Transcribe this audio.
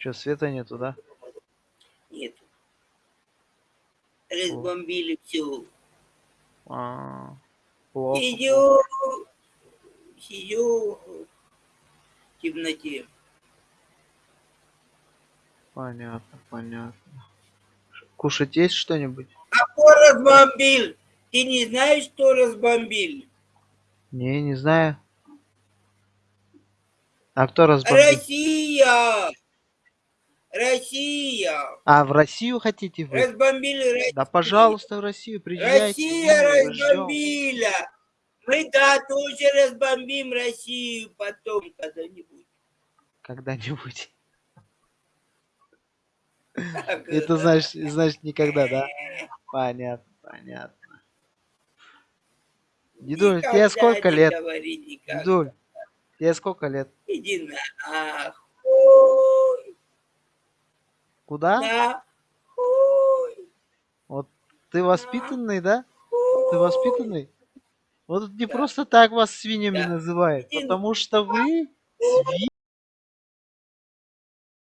Чё, света нету, да? Нет. Разбомбили все. А, плохо. Сидю, сидю в темноте. Понятно, понятно. Кушать есть что-нибудь? А кто разбомбил? Ты не знаешь, кто разбомбил? Не, не знаю. А кто разбомбил? Россия! Россия! А, в Россию хотите вы? Разбомбили Россию. Да, пожалуйста, в Россию приезжайте. Россия разбомбила. Мы да тоже разбомбим Россию потом когда-нибудь. Когда-нибудь. Это значит, значит никогда, да? Понятно, понятно. Дедуль, тебе сколько лет? Дедуль, тебе сколько лет? Иди нахуй. Куда? Нахуй. Вот ты воспитанный, да? Ты воспитанный? Вот не Да. просто так вас свиньями Да. называют, потому что вы свиньи.